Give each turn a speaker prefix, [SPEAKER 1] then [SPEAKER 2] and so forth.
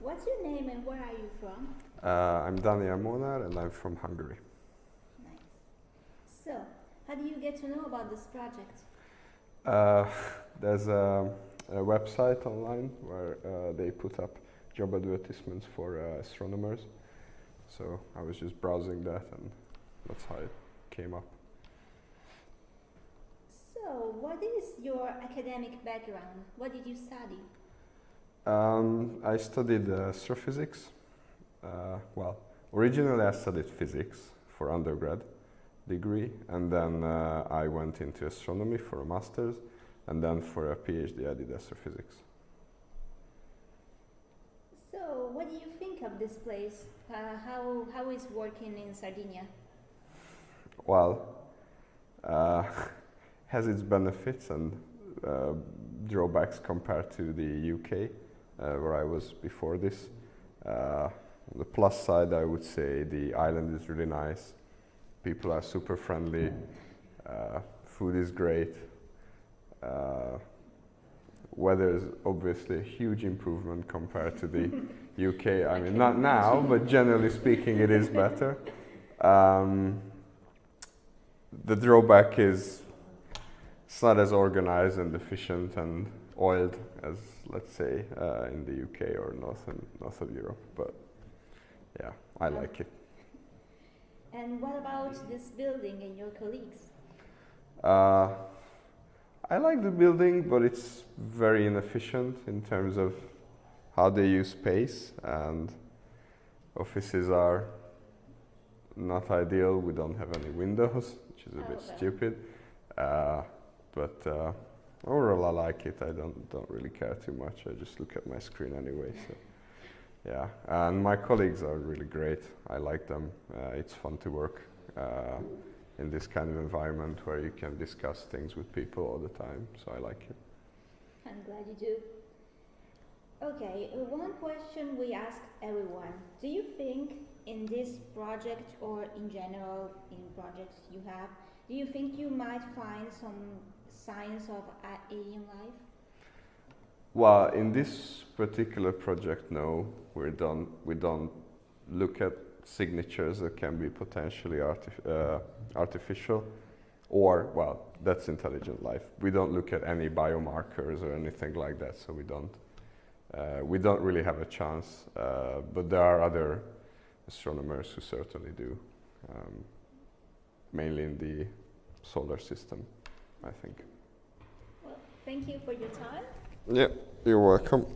[SPEAKER 1] What's your name and where are you from?
[SPEAKER 2] Uh, I'm Daniel Molnar and I'm from Hungary.
[SPEAKER 1] Nice. So, how do you get to know about this project?
[SPEAKER 2] Uh, there's a, a, website online where uh, they put up job advertisements for uh, astronomers. So I was just browsing that and that's how it came up.
[SPEAKER 1] So, what is your academic background? What did you study?
[SPEAKER 2] Um, I studied uh, astrophysics. Uh, well, originally I studied physics for undergrad degree, and then uh, I went into astronomy for a master's, and then for a PhD I did astrophysics.
[SPEAKER 1] So, what do you think of this place? Uh, how, how is working in Sardinia?
[SPEAKER 2] Well, uh, has its benefits and uh, drawbacks compared to the UK, where I was before this. Uh, on the plus side, I would say the island is really nice. People are super friendly. Uh, food is great. Uh, weather is obviously a huge improvement compared to the UK. I mean, not now, but generally speaking, it is better. Um, the drawback is it's not as organized and efficient and oiled as, let's say, uh, in the UK or north and north of Europe. But yeah, I like it.
[SPEAKER 1] And what about this building and your colleagues?
[SPEAKER 2] Uh, I like the building, but it's very inefficient in terms of how they use space and offices are not ideal. We don't have any windows, which is a oh, bit okay. stupid. Uh, but overall, I like it. I don't don't really care too much. I just look at my screen anyway. So yeah, and my colleagues are really great. I like them. Uh, it's fun to work uh, in this kind of environment where you can discuss things with people all the time. So I like it.
[SPEAKER 1] I'm glad you do. Okay, one question we ask everyone. Do you think in this project or in general in projects you have, do you think you might find some signs of alien life?
[SPEAKER 2] Well, in this particular project, no, we don't. We don't look at signatures that can be potentially artif uh, artificial, or well, that's intelligent life. We don't look at any biomarkers or anything like that, so we don't. Uh, we don't really have a chance, uh, but there are other astronomers who certainly do, um, mainly in the solar system, I think.
[SPEAKER 1] Well, thank you for your time.
[SPEAKER 2] Yeah, you're welcome.